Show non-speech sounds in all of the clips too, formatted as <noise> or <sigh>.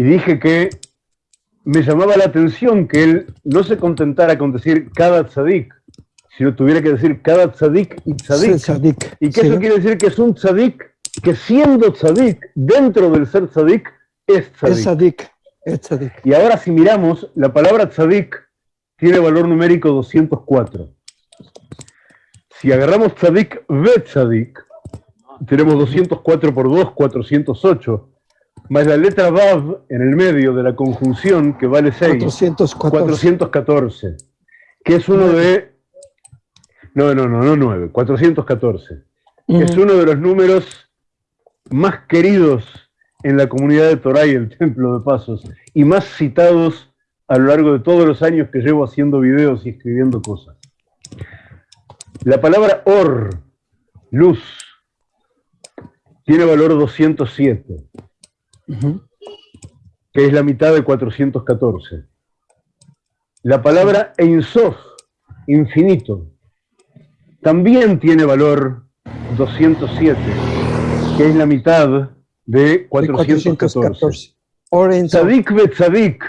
y dije que me llamaba la atención que él no se contentara con decir cada tzadik, sino tuviera que decir cada tzadik y tzadik. y que eso quiere decir que es un tzadik que siendo tzadik, dentro del ser tzadik, es tzadik. Es tzadik, Y ahora si miramos, la palabra tzadik tiene valor numérico 204. Si agarramos tzadik ve tzadik, tenemos 204 por 2, 408 más la letra Vav en el medio de la conjunción, que vale 6, 414, que es uno de... No, no, no, no 9, 414, que es uno de los números más queridos en la comunidad de Torah y el <laughs> Templo de Pasos, y más citados a lo largo de todos los años que llevo haciendo videos y escribiendo cosas. La palabra or, luz, tiene valor 207 que es la mitad de 414. La palabra Einsof, infinito, también tiene valor 207, que es la mitad de 414. Tzadik Betzadik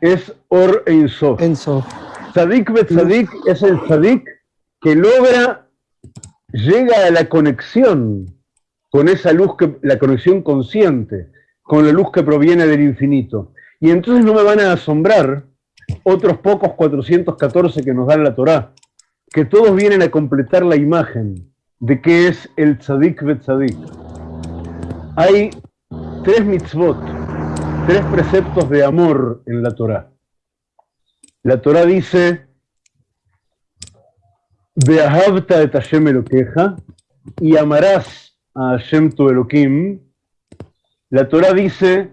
es Or Einsof. Tzadik Betzadik es el Tzadik que logra, llega a la conexión con esa luz, que, la conexión consciente, con la luz que proviene del infinito. Y entonces no me van a asombrar otros pocos 414 que nos da la Torá, que todos vienen a completar la imagen de qué es el tzadik betzadik. Hay tres mitzvot, tres preceptos de amor en la Torá. La Torá dice, Beahavta et Hashem Elokeja, y amarás a Hashem tu Elohim, la Torah dice,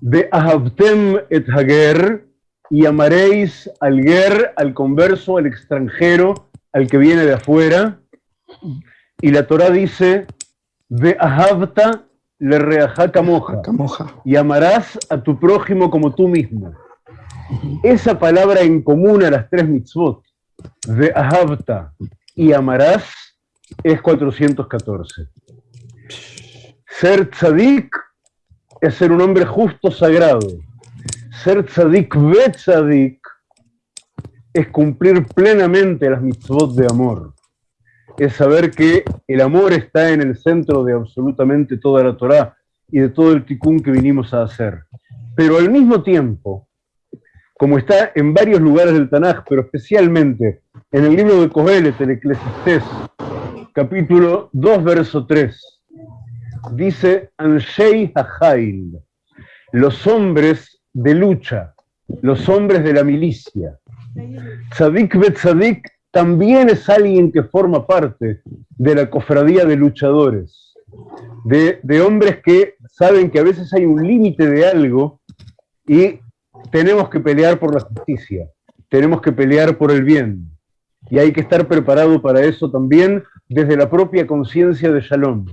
de Ahavtem et Hager, y amaréis al Ger, al converso, al extranjero, al que viene de afuera. Y la Torah dice, de Ahavta le reajá camoja, y amarás a tu prójimo como tú mismo. Esa palabra en común a las tres mitzvot, de Ahavta y amarás, es 414. Ser tzadik es ser un hombre justo sagrado. Ser tzadik ve tzadik es cumplir plenamente las mitzvot de amor. Es saber que el amor está en el centro de absolutamente toda la Torá y de todo el tikkun que vinimos a hacer. Pero al mismo tiempo, como está en varios lugares del Tanaj, pero especialmente en el libro de Kohelet, el Eclesiastés, capítulo 2, verso 3, dice Anshei Hajail, los hombres de lucha, los hombres de la milicia. Tzadik Betzadik también es alguien que forma parte de la cofradía de luchadores, de, de hombres que saben que a veces hay un límite de algo y tenemos que pelear por la justicia, tenemos que pelear por el bien. Y hay que estar preparado para eso también desde la propia conciencia de Shalom.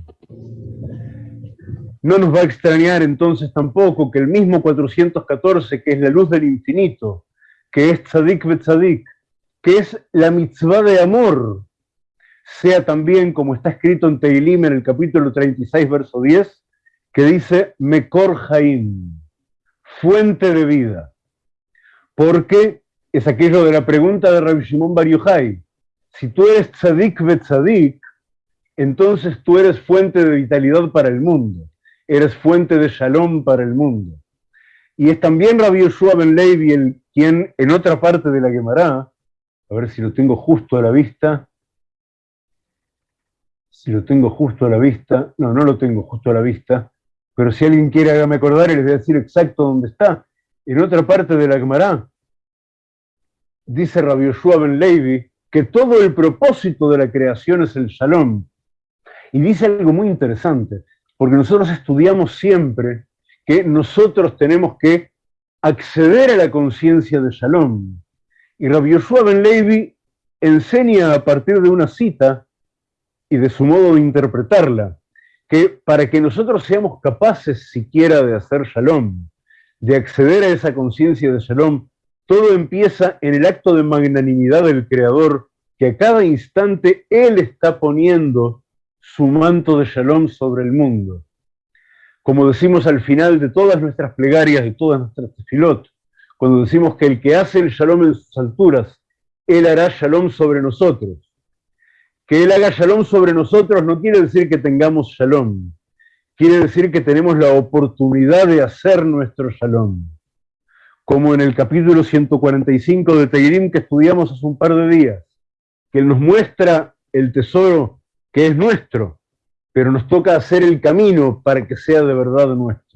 No nos va a extrañar entonces tampoco que el mismo 414, que es la luz del infinito, que es Tzadik Betzadik, que es la mitzvah de amor, sea también como está escrito en Teilim en el capítulo 36, verso 10, que dice Mekor Haim, fuente de vida. Porque es aquello de la pregunta de Rabbi Shimon Bar Yochai. Si tú eres Tzadik Betzadik, entonces tú eres fuente de vitalidad para el mundo eres fuente de shalom para el mundo. Y es también Rabbi Yoshua Ben Levi el quien en otra parte de la Gemara, a ver si lo tengo justo a la vista, si lo tengo justo a la vista, no, no lo tengo justo a la vista, pero si alguien quiere hágame acordar les voy a decir exacto dónde está. En otra parte de la Gemara, dice Rabbi Yoshua Ben Levi que todo el propósito de la creación es el shalom. Y dice algo muy interesante porque nosotros estudiamos siempre que nosotros tenemos que acceder a la conciencia de Shalom. Y Rabbi Yoshua Ben Levi enseña a partir de una cita y de su modo de interpretarla, que para que nosotros seamos capaces siquiera de hacer Shalom, de acceder a esa conciencia de Shalom, todo empieza en el acto de magnanimidad del Creador, que a cada instante Él está poniendo su manto de shalom sobre el mundo. como decimos al final de todas nuestras plegarias, de todas nuestras tefilot, cuando decimos que el que hace el shalom en sus alturas, él hará shalom sobre nosotros. Que él haga shalom sobre nosotros no quiere decir que tengamos shalom, quiere decir que tenemos la oportunidad de hacer nuestro shalom. Como en el capítulo 145 de Teirim que estudiamos hace un par de días, que nos muestra el tesoro que es nuestro, pero nos toca hacer el camino para que sea de verdad nuestro.